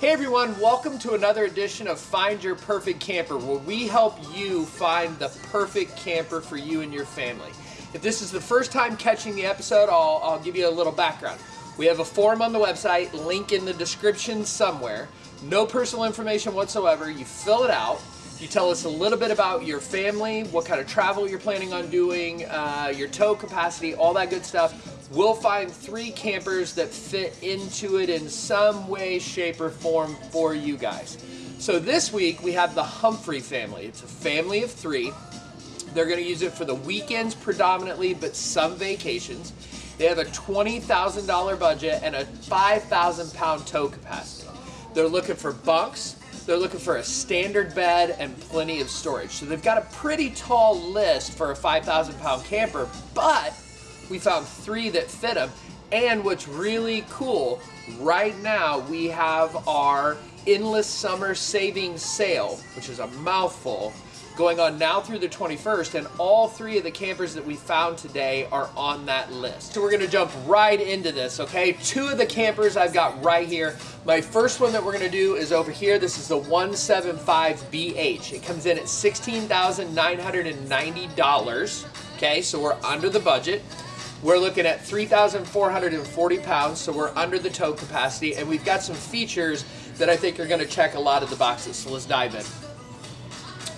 Hey everyone, welcome to another edition of Find Your Perfect Camper, where we help you find the perfect camper for you and your family. If this is the first time catching the episode, I'll, I'll give you a little background. We have a form on the website, link in the description somewhere. No personal information whatsoever. You fill it out. You tell us a little bit about your family, what kind of travel you're planning on doing, uh, your tow capacity, all that good stuff. We'll find three campers that fit into it in some way, shape, or form for you guys. So this week we have the Humphrey family. It's a family of three. They're going to use it for the weekends predominantly, but some vacations. They have a $20,000 budget and a 5,000 pound tow capacity. They're looking for bunks, they're looking for a standard bed and plenty of storage. So they've got a pretty tall list for a 5,000 pound camper, but we found three that fit them. And what's really cool, right now we have our Endless Summer Savings Sale, which is a mouthful, going on now through the 21st, and all three of the campers that we found today are on that list. So we're gonna jump right into this, okay? Two of the campers I've got right here. My first one that we're gonna do is over here. This is the 175BH. It comes in at $16,990, okay? So we're under the budget. We're looking at 3,440 pounds, so we're under the tow capacity, and we've got some features that I think are gonna check a lot of the boxes, so let's dive in.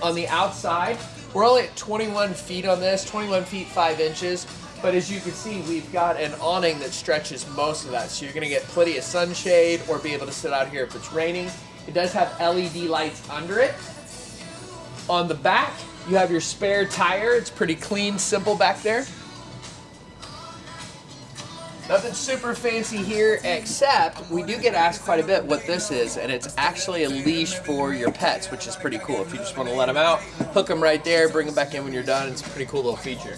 On the outside, we're only at 21 feet on this, 21 feet 5 inches, but as you can see, we've got an awning that stretches most of that, so you're gonna get plenty of sunshade or be able to sit out here if it's raining. It does have LED lights under it. On the back, you have your spare tire. It's pretty clean, simple back there. Nothing super fancy here, except we do get asked quite a bit what this is, and it's actually a leash for your pets, which is pretty cool. If you just want to let them out, hook them right there, bring them back in when you're done. It's a pretty cool little feature.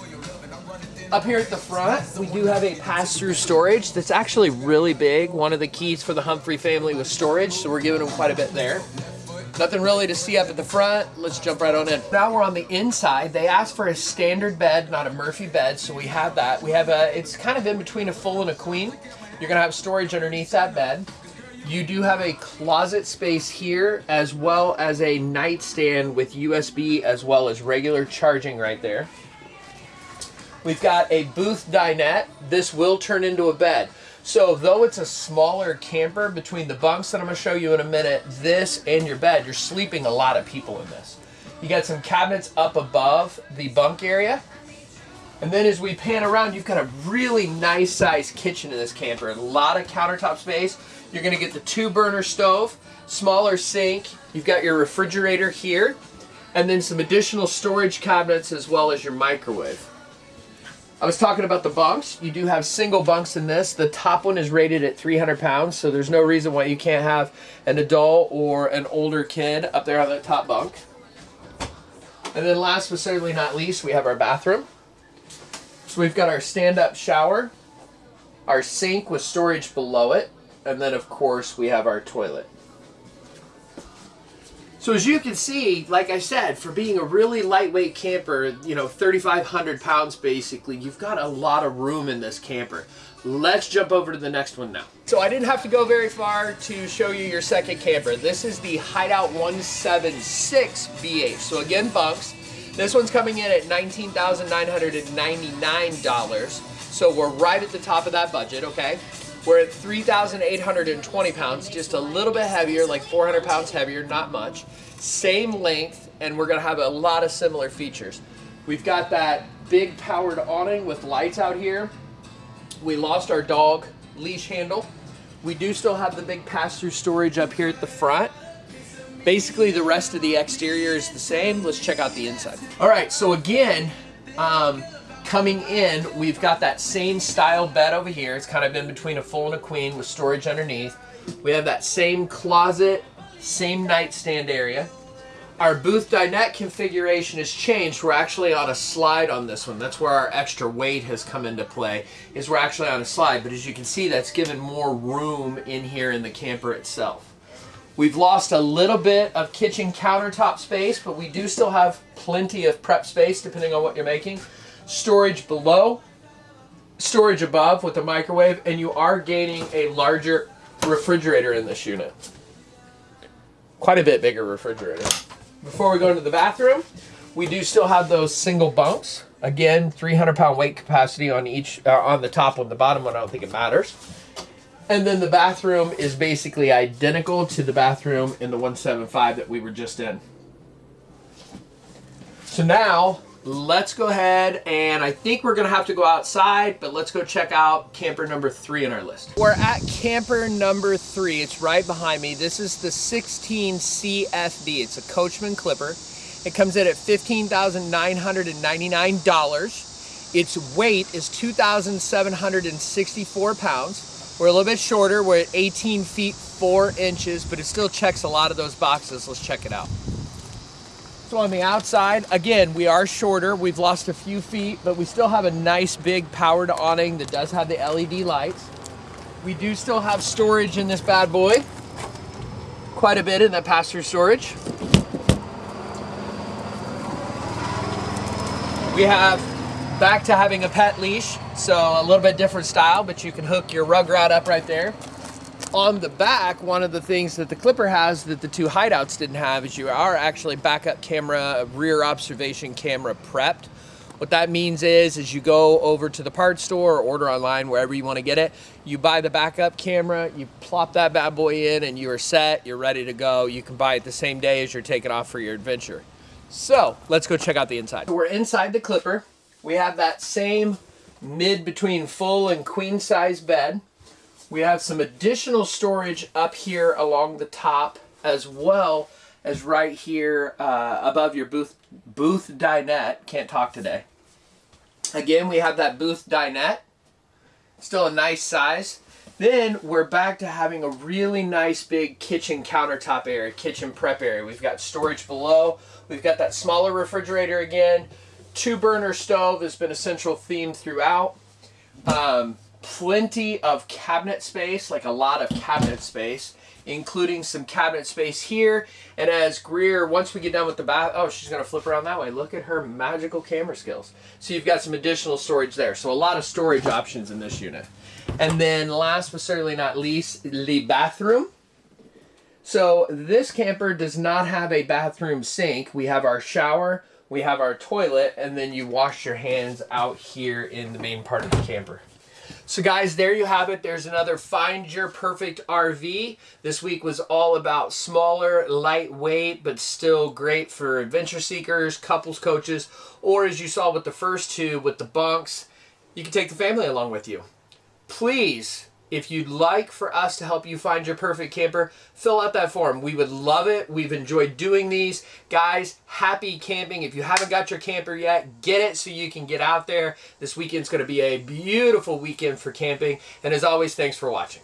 Up here at the front, we do have a pass-through storage that's actually really big. One of the keys for the Humphrey family was storage, so we're giving them quite a bit there. Nothing really to see up at the front. Let's jump right on in. Now we're on the inside. They asked for a standard bed, not a Murphy bed, so we have that. We have a, it's kind of in between a full and a queen. You're gonna have storage underneath that bed. You do have a closet space here, as well as a nightstand with USB, as well as regular charging right there. We've got a booth dinette. This will turn into a bed. So though it's a smaller camper between the bunks that I'm gonna show you in a minute, this and your bed, you're sleeping a lot of people in this. You got some cabinets up above the bunk area. And then as we pan around, you've got a really nice sized kitchen in this camper. A lot of countertop space. You're gonna get the two burner stove, smaller sink. You've got your refrigerator here, and then some additional storage cabinets as well as your microwave. I was talking about the bunks. You do have single bunks in this. The top one is rated at 300 pounds, so there's no reason why you can't have an adult or an older kid up there on that top bunk. And then last but certainly not least, we have our bathroom. So we've got our stand-up shower, our sink with storage below it, and then of course we have our toilet. So as you can see, like I said, for being a really lightweight camper, you know, 3,500 pounds basically, you've got a lot of room in this camper. Let's jump over to the next one now. So I didn't have to go very far to show you your second camper. This is the Hideout 176 BH. So again, bunks. This one's coming in at $19,999. So we're right at the top of that budget, okay? We're at 3,820 pounds, just a little bit heavier, like 400 pounds heavier, not much. Same length, and we're gonna have a lot of similar features. We've got that big powered awning with lights out here. We lost our dog leash handle. We do still have the big pass-through storage up here at the front. Basically, the rest of the exterior is the same. Let's check out the inside. All right, so again, um, Coming in, we've got that same style bed over here. It's kind of in between a full and a queen with storage underneath. We have that same closet, same nightstand area. Our booth dinette configuration has changed. We're actually on a slide on this one. That's where our extra weight has come into play, is we're actually on a slide. But as you can see, that's given more room in here in the camper itself. We've lost a little bit of kitchen countertop space, but we do still have plenty of prep space depending on what you're making storage below, storage above with the microwave, and you are gaining a larger refrigerator in this unit. quite a bit bigger refrigerator. Before we go into the bathroom, we do still have those single bunks. Again, 300 pound weight capacity on each, uh, on the top one. The bottom one, I don't think it matters. And then the bathroom is basically identical to the bathroom in the 175 that we were just in. So now let's go ahead and I think we're gonna have to go outside, but let's go check out camper number three on our list. We're at camper number three. It's right behind me. This is the 16 CFD. It's a Coachmen Clipper. It comes in at $15,999. Its weight is 2,764 pounds. We're a little bit shorter. We're at 18 feet 4 inches, but it still checks a lot of those boxes. Let's check it out. So on the outside, again, we are shorter. We've lost a few feet, but we still have a nice big powered awning that does have the LED lights. We do still have storage in this bad boy. Quite a bit in that pass-through storage. We have back to having a pet leash, so a little bit different style, but you can hook your rugrat up right there. On the back, one of the things that the Clipper has that the two hideouts didn't have is you are actually backup camera, rear observation camera prepped. What that means is, is you go over to the parts store or order online, wherever you want to get it. You buy the backup camera, you plop that bad boy in and you are set, you're ready to go. You can buy it the same day as you're taking off for your adventure. So let's go check out the inside. We're inside the Clipper. We have that same mid between full and queen size bed. We have some additional storage up here along the top as well as right here uh, above your booth, booth dinette. Can't talk today. Again, we have that booth dinette. Still a nice size. Then we're back to having a really nice big kitchen countertop area, kitchen prep area. We've got storage below. We've got that smaller refrigerator again. Two burner stove has been a central theme throughout. Um, plenty of cabinet space, like a lot of cabinet space, including some cabinet space here. And as Greer, once we get done with the bath, oh, she's gonna flip around that way. Look at her magical camera skills. So you've got some additional storage there. So a lot of storage options in this unit. And then last but certainly not least, the bathroom. So this camper does not have a bathroom sink. We have our shower, we have our toilet, and then you wash your hands out here in the main part of the camper. So guys, there you have it. There's another Find Your Perfect RV. This week was all about smaller, lightweight, but still great for adventure seekers, couples coaches, or as you saw with the first two, with the bunks, you can take the family along with you. Please if you'd like for us to help you find your perfect camper, fill out that form. We would love it. We've enjoyed doing these. Guys, happy camping. If you haven't got your camper yet, get it so you can get out there. This weekend's going to be a beautiful weekend for camping. And as always, thanks for watching.